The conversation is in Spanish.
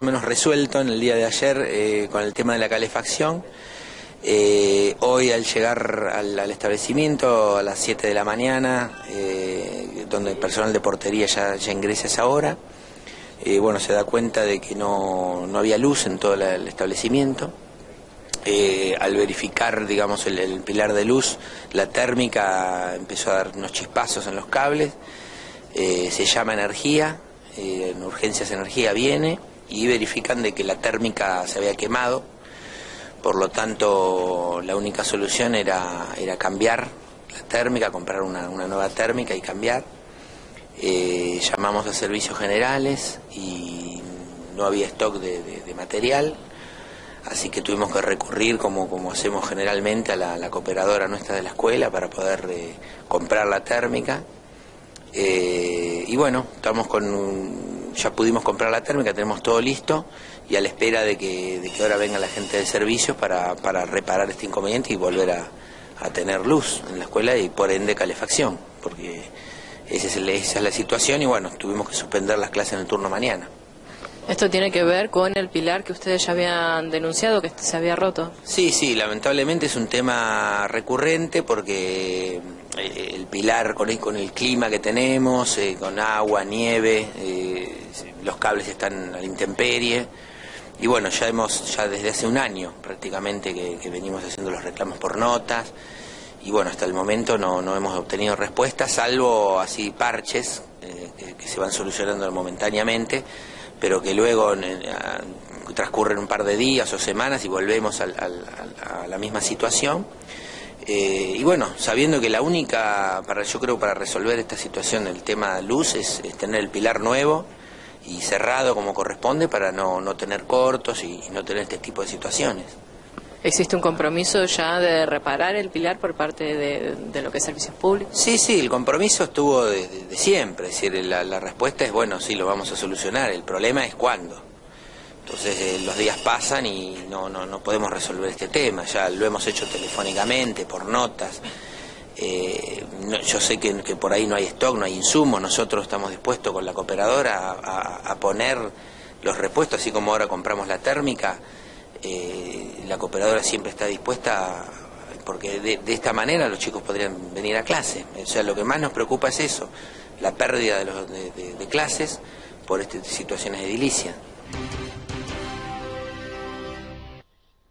Menos resuelto en el día de ayer eh, con el tema de la calefacción. Eh, hoy al llegar al, establecimiento a las 7 de la mañana, eh, donde el personal de portería ya, ya ingresa esa hora, bueno, se da cuenta de que no, había luz en todo el establecimiento. al verificar, digamos, el, pilar de luz, la térmica empezó a dar unos chispazos en los cables, se llama energía, en urgencias energía viene, y verifican de que la térmica se había quemado, por lo tanto la única solución era, era cambiar la térmica, comprar una, nueva térmica y cambiar. Eh, llamamos a servicios generales y no había stock de, material, así que tuvimos que recurrir, como, como hacemos generalmente, a la, cooperadora nuestra de la escuela para poder eh, comprar la térmica. Eh, y bueno, estamos con un, ya pudimos comprar la térmica, tenemos todo listo y a la espera de que, de que ahora venga la gente de servicios para, para reparar este inconveniente y volver a, tener luz en la escuela y por ende calefacción, porque esa es, esa es la situación y bueno, tuvimos que suspender las clases en el turno mañana. ¿Esto tiene que ver con el pilar que ustedes ya habían denunciado, que se había roto? Sí, sí, lamentablemente es un tema recurrente porque eh, el pilar con el, con el clima que tenemos, eh, con agua, nieve, eh, los cables están a la intemperie. Y bueno, ya hemos, ya desde hace un año prácticamente que, venimos haciendo los reclamos por notas. Y bueno, hasta el momento no, no hemos obtenido respuesta, salvo así parches que, se van solucionando momentáneamente, pero que luego transcurren un par de días o semanas y volvemos a la misma situación. Eh, y bueno, sabiendo que la única, para yo creo, para resolver esta situación del tema luz es, tener el pilar nuevo y cerrado como corresponde para no, no tener cortos y, no tener este tipo de situaciones. ¿Existe un compromiso ya de reparar el pilar por parte de, lo que es servicios públicos? Sí, sí, el compromiso estuvo de, siempre. Es decir, la, la respuesta es, bueno, sí, lo vamos a solucionar. El problema es cuándo. Entonces eh, los días pasan y no, no, no, podemos resolver este tema, ya lo hemos hecho telefónicamente, por notas. Eh, yo sé que, por ahí no hay stock, no hay insumos, nosotros estamos dispuestos con la cooperadora a, poner los repuestos, así como ahora compramos la térmica, eh, la cooperadora siempre está dispuesta, porque de, esta manera los chicos podrían venir a clase. O sea, lo que más nos preocupa es eso, la pérdida de, los, de, clases por estas situaciones edilicias.